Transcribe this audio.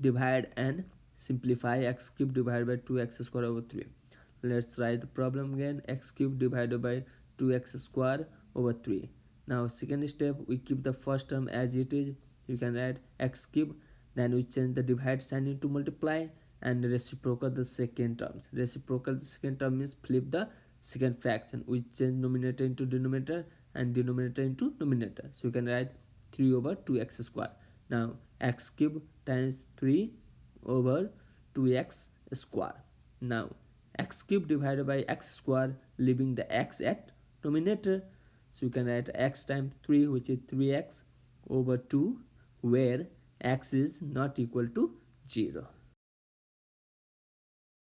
divide and simplify x cube divided by 2x square over 3 let's write the problem again. x cube divided by 2x square over 3 now second step we keep the first term as it is. You can write x cube then we change the divide sign into multiply and reciprocal the second terms. Reciprocal the second term means flip the second fraction. We change numerator into denominator and denominator into numerator. So you can write 3 over 2x square now x cube times 3 over 2x square. Now x cube divided by x square leaving the x at denominator. So you can write x times 3 which is 3x over 2 where x is not equal to 0